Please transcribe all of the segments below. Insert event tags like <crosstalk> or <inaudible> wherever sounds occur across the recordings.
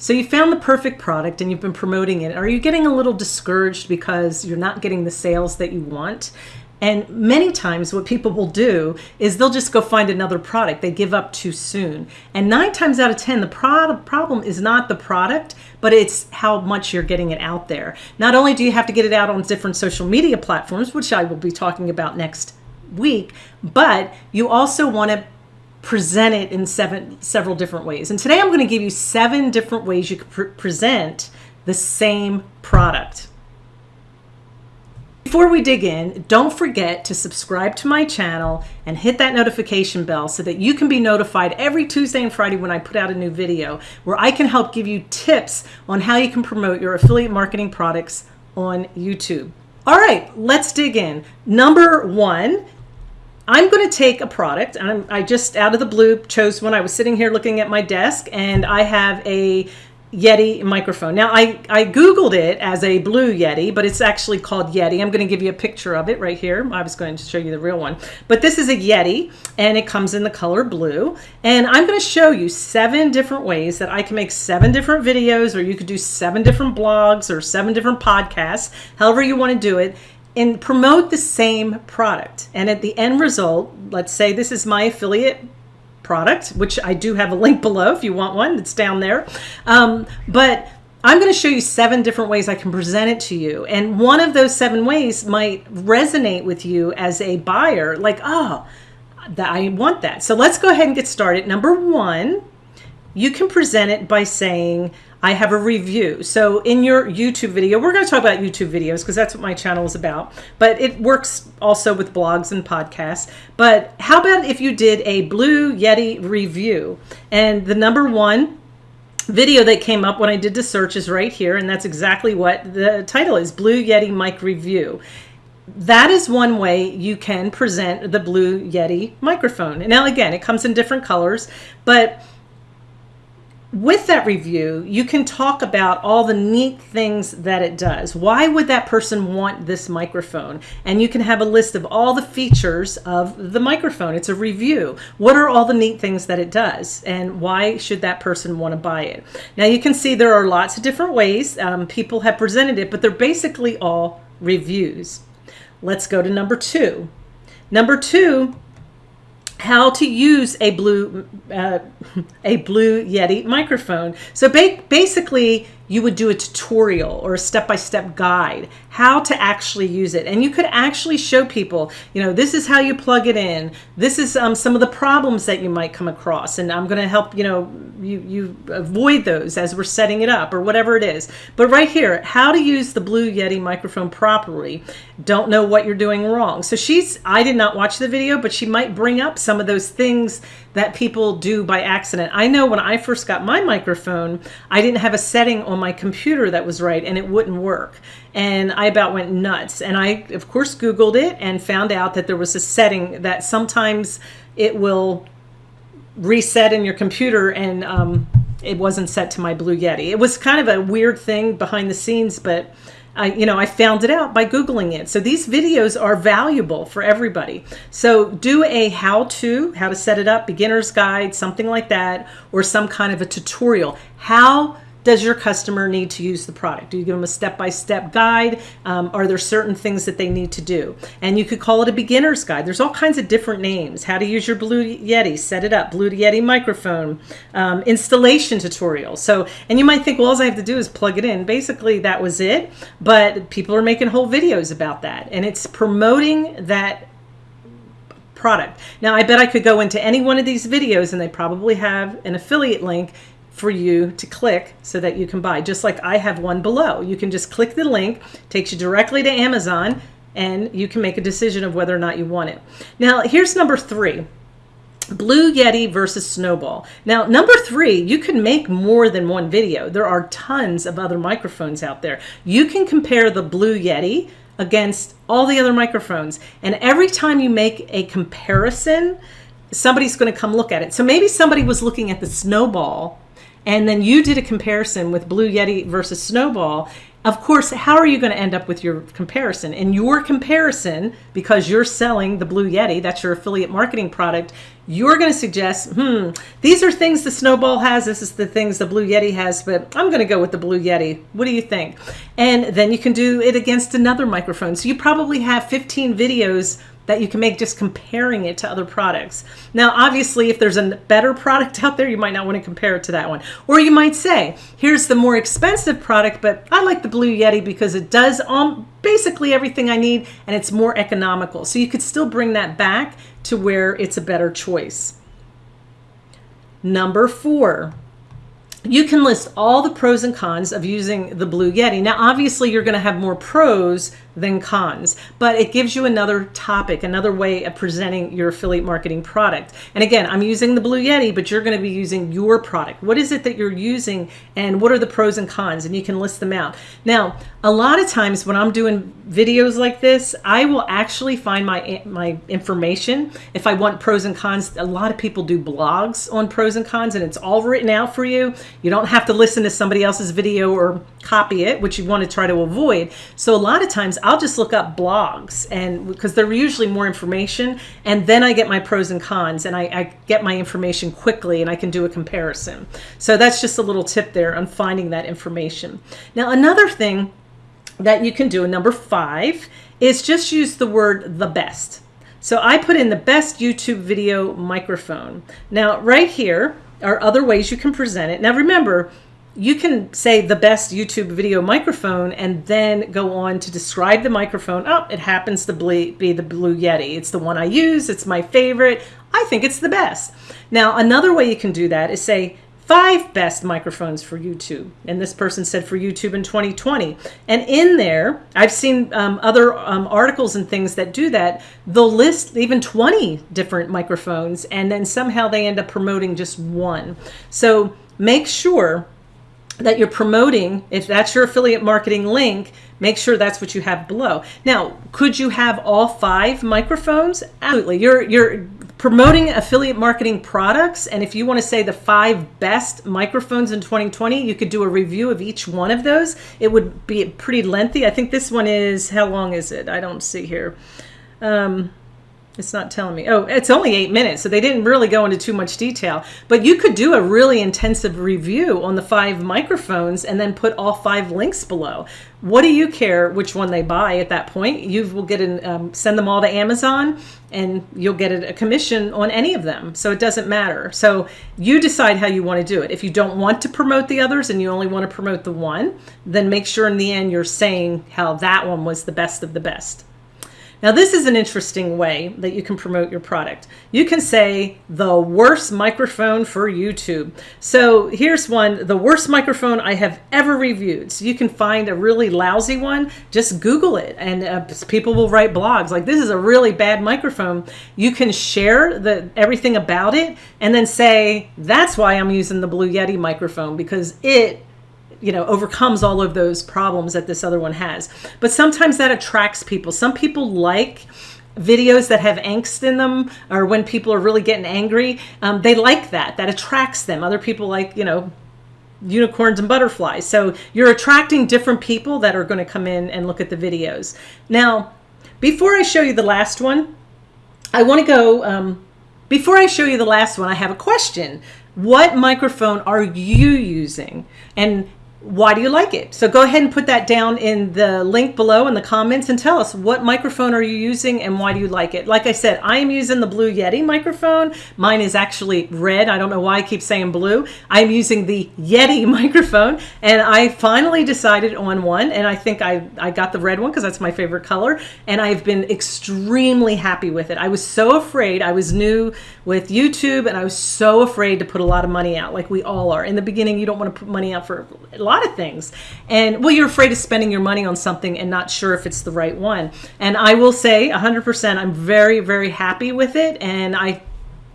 So you found the perfect product and you've been promoting it. Are you getting a little discouraged because you're not getting the sales that you want? And many times what people will do is they'll just go find another product. They give up too soon. And nine times out of 10, the product problem is not the product, but it's how much you're getting it out there. Not only do you have to get it out on different social media platforms, which I will be talking about next week, but you also want to present it in seven several different ways. And today I'm going to give you seven different ways you can pr present the same product. Before we dig in, don't forget to subscribe to my channel and hit that notification bell so that you can be notified every Tuesday and Friday when I put out a new video where I can help give you tips on how you can promote your affiliate marketing products on YouTube. All right, let's dig in. Number one I'm going to take a product and I'm, I just out of the blue chose one. I was sitting here looking at my desk and I have a Yeti microphone. Now I, I Googled it as a blue Yeti, but it's actually called Yeti. I'm going to give you a picture of it right here. I was going to show you the real one, but this is a Yeti and it comes in the color blue. And I'm going to show you seven different ways that I can make seven different videos or you could do seven different blogs or seven different podcasts, however you want to do it and promote the same product. And at the end result, let's say this is my affiliate product, which I do have a link below if you want one, it's down there. Um, but I'm going to show you seven different ways I can present it to you. And one of those seven ways might resonate with you as a buyer, like, oh, that I want that. So let's go ahead and get started. Number one, you can present it by saying, I have a review. So in your YouTube video, we're going to talk about YouTube videos because that's what my channel is about, but it works also with blogs and podcasts. But how about if you did a Blue Yeti review and the number one video that came up when I did the search is right here. And that's exactly what the title is Blue Yeti mic review that is one way you can present the Blue Yeti microphone. Now, again, it comes in different colors, but with that review, you can talk about all the neat things that it does. Why would that person want this microphone? And you can have a list of all the features of the microphone. It's a review. What are all the neat things that it does? And why should that person want to buy it? Now you can see there are lots of different ways um, people have presented it, but they're basically all reviews. Let's go to number two. Number two how to use a blue uh, <laughs> a blue Yeti microphone. So ba basically you would do a tutorial or a step-by-step -step guide how to actually use it. And you could actually show people you know this is how you plug it in. This is um, some of the problems that you might come across and I'm going to help you know you you avoid those as we're setting it up or whatever it is. But right here how to use the blue Yeti microphone properly. Don't know what you're doing wrong. So she's I did not watch the video but she might bring up some of those things that people do by accident. I know when I first got my microphone, I didn't have a setting on my computer that was right and it wouldn't work. And I about went nuts. And I, of course, Googled it and found out that there was a setting that sometimes it will reset in your computer and um, it wasn't set to my Blue Yeti. It was kind of a weird thing behind the scenes, but I, you know, I found it out by Googling it. So these videos are valuable for everybody. So do a how-to, how to set it up, beginner's guide, something like that, or some kind of a tutorial. How does your customer need to use the product? Do you give them a step-by-step -step guide? Um, are there certain things that they need to do? And you could call it a beginner's guide. There's all kinds of different names. How to use your Blue Yeti, set it up, Blue Yeti microphone, um, installation tutorial. So, and you might think, well, all I have to do is plug it in. Basically, that was it. But people are making whole videos about that. And it's promoting that product. Now, I bet I could go into any one of these videos and they probably have an affiliate link for you to click so that you can buy. Just like I have one below. You can just click the link, takes you directly to Amazon, and you can make a decision of whether or not you want it. Now, here's number three. Blue Yeti versus Snowball. Now, number three, you can make more than one video. There are tons of other microphones out there. You can compare the Blue Yeti against all the other microphones. And every time you make a comparison, somebody's going to come look at it. So maybe somebody was looking at the Snowball and then you did a comparison with Blue Yeti versus Snowball, of course, how are you going to end up with your comparison? In your comparison, because you're selling the Blue Yeti, that's your affiliate marketing product, you're going to suggest, hmm, these are things the Snowball has. This is the things the Blue Yeti has, but I'm going to go with the Blue Yeti. What do you think? And then you can do it against another microphone. So you probably have 15 videos that you can make just comparing it to other products. Now, obviously, if there's a better product <laughs> out there, you might not want to compare it to that one. Or you might say, here's the more expensive product, but I like the Blue Yeti because it does um, basically everything I need and it's more economical. So you could still bring that back to where it's a better choice. Number four, you can list all the pros and cons of using the Blue Yeti. Now, obviously, you're going to have more pros than cons, but it gives you another topic, another way of presenting your affiliate marketing product. And again, I'm using the Blue Yeti, but you're going to be using your product. What is it that you're using and what are the pros and cons? And you can list them out. Now, a lot of times when I'm doing videos like this, I will actually find my my information. If I want pros and cons, a lot of people do blogs on pros and cons and it's all written out for you. You don't have to listen to somebody else's video or copy it, which you want to try to avoid. So a lot of times I'll just look up blogs and because they're usually more information and then I get my pros and cons and I, I, get my information quickly and I can do a comparison. So that's just a little tip there on finding that information. Now another thing that you can do, number five, is just use the word the best. So I put in the best YouTube video microphone. Now right here are other ways you can present it. Now remember, you can say the best YouTube video microphone and then go on to describe the microphone. Oh, it happens to be the Blue Yeti. It's the one I use. It's my favorite. I think it's the best. Now, another way you can do that is say five best microphones for YouTube. And this person said for YouTube in 2020. And in there, I've seen um, other um, articles and things that do that. They'll list even 20 different microphones and then somehow they end up promoting just one. So make sure that you're promoting, if that's your affiliate marketing link, make sure that's what you have below. Now, could you have all five microphones? Absolutely. You're you're promoting affiliate marketing products and if you want to say the five best microphones in 2020, you could do a review of each one of those. It would be pretty lengthy. I think this one is how long is it? I don't see here. Um, it's not telling me. Oh, it's only eight minutes, so they didn't really go into too much detail. But you could do a really intensive review on the five microphones and then put all five links below. What do you care which one they buy at that point? You will get an um, send them all to Amazon, and you'll get a commission on any of them. So it doesn't matter. So you decide how you want to do it. If you don't want to promote the others and you only want to promote the one, then make sure in the end you're saying how that one was the best of the best. Now, this is an interesting way that you can promote your product. You can say the worst microphone for YouTube. So here's one, the worst microphone I have ever reviewed. So you can find a really lousy one, just Google it and uh, people will write blogs like this is a really bad microphone. You can share the everything about it and then say, that's why I'm using the Blue Yeti microphone because it you know overcomes all of those problems that this other one has. But sometimes that attracts people. Some people like videos that have angst in them or when people are really getting angry. Um, they like that. That attracts them. Other people like you know unicorns and butterflies. So you're attracting different people that are going to come in and look at the videos. Now before i show you the last one i want to go um, before i show you the last one i have a question. What microphone are you using? And why do you like it? So go ahead and put that down in the link below in the comments and tell us what microphone are you using and why do you like it? Like I said, I am using the Blue Yeti microphone. Mine is actually red. I don't know why I keep saying blue. I'm using the Yeti <laughs> microphone and I finally decided on one and I think I, I got the red one because that's my favorite color and I've been extremely happy with it. I was so afraid. I was new with YouTube and I was so afraid to put a lot of money out like we all are. In the beginning, you don't want to put money out for lot of things. And well, you're afraid of spending your money on something and not sure if it's the right one. And I will say 100%, I'm very, very happy with it. And I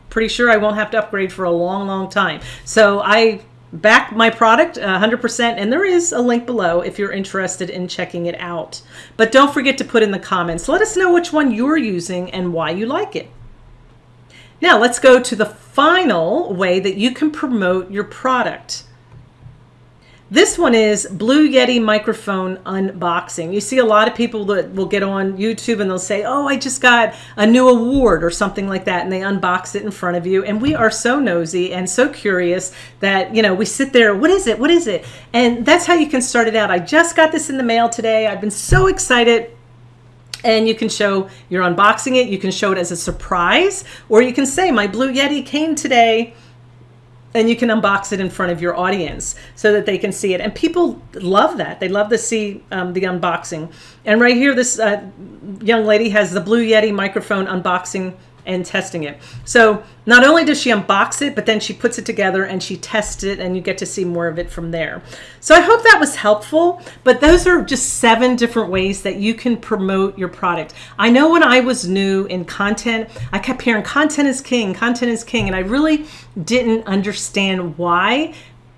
pretty sure I won't have to upgrade for a long, long time. So I back my product 100% and there is a link below if you're interested in checking it out. But don't forget to put in the comments. Let us know which one you're using and why you like it. Now let's go to the final way that you can promote your product. This one is Blue Yeti microphone unboxing. You see a lot of people that will get on YouTube and they'll say, oh, I just got a new award or something like that. And they unbox it in front of you. And we are so nosy and so curious that, you know, we sit there, what is it? What is it? And that's how you can start it out. I just got this in the mail today. I've been so excited and you can show you're unboxing it. You can show it as a surprise, or you can say, my Blue Yeti came today and you can unbox it in front of your audience so that they can see it. And people love that. They love to see um, the unboxing. And right here, this uh, young lady has the Blue Yeti microphone unboxing and testing it. So not only does she unbox it, but then she puts it together and she tests it and you get to see more of it from there. So I hope that was helpful, but those are just seven different ways that you can promote your product. I know when I was new in content, I kept hearing content is king, content is king, and I really didn't understand why,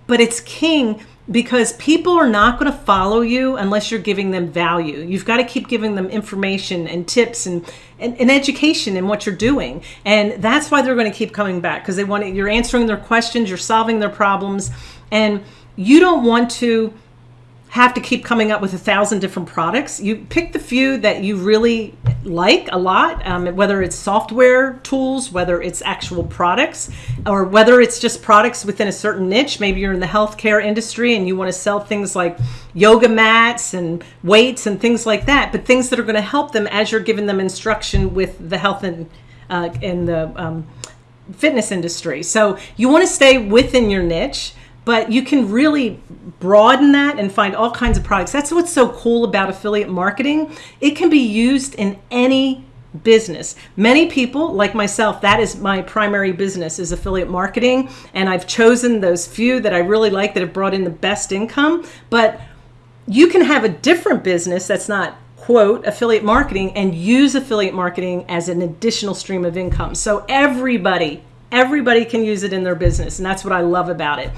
but it's king because people are not going to follow you unless you're giving them value. You've got to keep giving them information and tips and, and, and education in what you're doing. And that's why they're going to keep coming back because they want to, you're answering their questions, you're solving their problems, and you don't want to have to keep coming up with a thousand different products. You pick the few that you really like a lot, um, whether it's software tools, whether it's actual products, or whether it's just products within a certain niche. Maybe you're in the healthcare industry and you want to sell things like yoga mats and weights and things like that, but things that are going to help them as you're giving them instruction with the health and uh, in the um, fitness industry. So you want to stay within your niche but you can really broaden that and find all kinds of products. That's what's so cool about affiliate marketing. It can be used in any business. Many people, like myself, that is my primary business is affiliate marketing. And I've chosen those few that I really like that have brought in the best income. But you can have a different business that's not quote affiliate marketing and use affiliate marketing as an additional stream of income. So everybody, everybody can use it in their business. And that's what I love about it.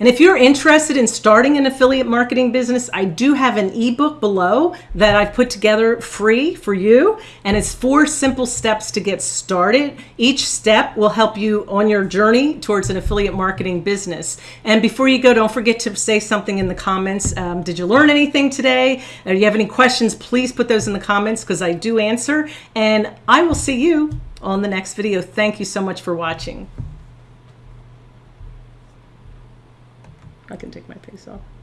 And if you're interested in starting an affiliate marketing business, I do have an ebook below that I've put together free for you. And it's four simple steps to get started. Each step will help you on your journey towards an affiliate marketing business. And before you go, don't forget to say something in the comments. Um, did you learn anything today? Do you have any questions, please put those in the comments because I do answer. And I will see you on the next video. Thank you so much for watching. I can take my face off.